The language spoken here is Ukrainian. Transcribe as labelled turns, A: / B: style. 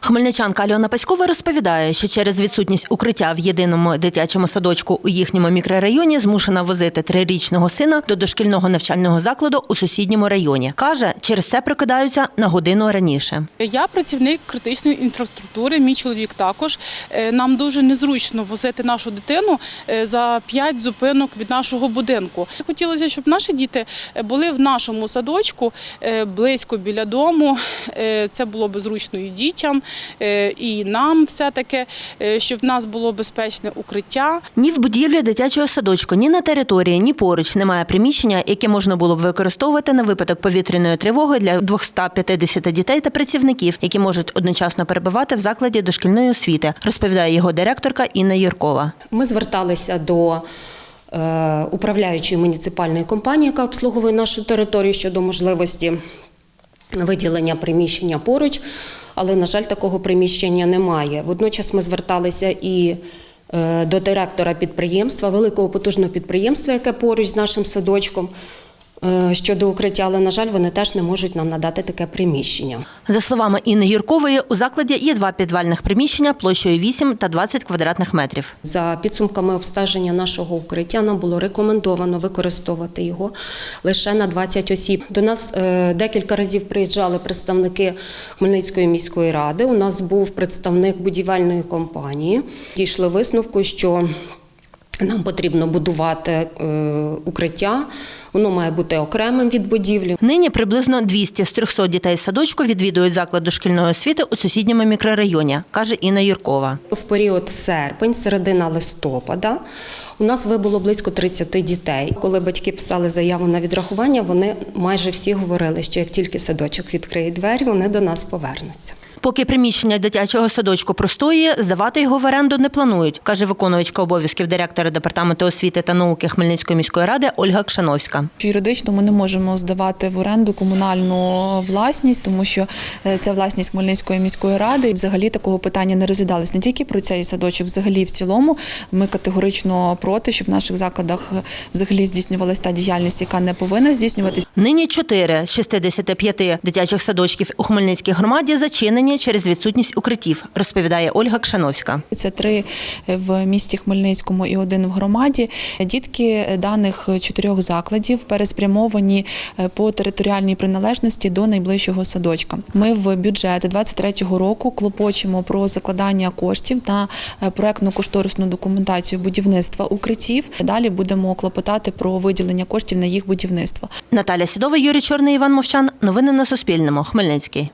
A: Хмельничанка Альона Паськова розповідає, що через відсутність укриття в єдиному дитячому садочку у їхньому мікрорайоні змушена возити трирічного сина до дошкільного навчального закладу у сусідньому районі. Каже, через це прокидаються на годину раніше.
B: Я працівник критичної інфраструктури, мій чоловік також. Е, Нам дуже незручно возити нашу дитину е, за п'ять зупинок від нашого будинку. Хотілося, щоб наші діти е, були в нашому садочку близько біля дому. Це було б зручно і дітям, е, і нам все-таки, е, щоб в нас було безпечне укриття.
A: Ні в будівлі дитячого садочку, ні на території, ні поруч немає приміщення, яке можна було б використовувати на випадок повітряної тривоги для 250 дітей та працівників, які можуть одночасно перебувати в закладі дошкільної освіти, розповідає його директорка Інна Юркова.
C: Ми зверталися до е, управляючої муніципальної компанії, яка обслуговує нашу територію щодо можливості виділення приміщення поруч, але, на жаль, такого приміщення немає. Водночас ми зверталися і е, до директора підприємства, великого потужного підприємства, яке поруч з нашим садочком. Е, Щодо укриття, але на жаль, вони теж не можуть нам надати таке приміщення.
A: За словами Інни Юркової, у закладі є два підвальних приміщення площею 8 та 20 квадратних метрів.
C: За підсумками обстеження нашого укриття нам було рекомендовано використовувати його лише на 20 осіб. До нас е, декілька разів приїжджали представники Хмельницької міської ради. У нас був представник будівельної компанії. Дійшли висновку, що нам потрібно будувати е, укриття. Воно має бути окремим від будівлі.
A: Нині приблизно 200 з 300 дітей садочку відвідують заклад дошкільної освіти у сусідньому мікрорайоні, каже Інна Юркова.
C: В період серпень, середина листопада, у нас вибуло близько 30 дітей. Коли батьки писали заяву на відрахування, вони майже всі говорили, що як тільки садочок відкриє двері, вони до нас повернуться.
A: Поки приміщення дитячого садочку простоює, здавати його в оренду не планують, каже виконувачка обов'язків директора департаменту освіти та науки Хмельницької міської ради Ольга Кшановська.
D: Юридично ми не можемо здавати в оренду комунальну власність, тому що е, це власність Хмельницької міської ради. І взагалі такого питання не розглядалось не тільки про цей садочок, взагалі в цілому. Ми категорично проти, щоб в наших закладах е, взагалі здійснювалася та діяльність, яка не повинна здійснюватись.
A: Нині 4 з 65 дитячих садочків у Хмельницькій громаді зачинені через відсутність укриттів, розповідає Ольга Кшановська.
D: Це три в місті Хмельницькому і один в громаді. Дітки даних чотирьох закладів переспрямовані е, по територіальній приналежності до найближчого садочка. Ми в бюджет 23-го року клопочемо про закладання коштів на е, проектно-кошторисну документацію будівництва укриттів. Далі будемо клопотати про виділення коштів на їх будівництво.
A: Наталя Сідова, Юрій Чорний, Іван Мовчан. Новини на Суспільному. Хмельницький.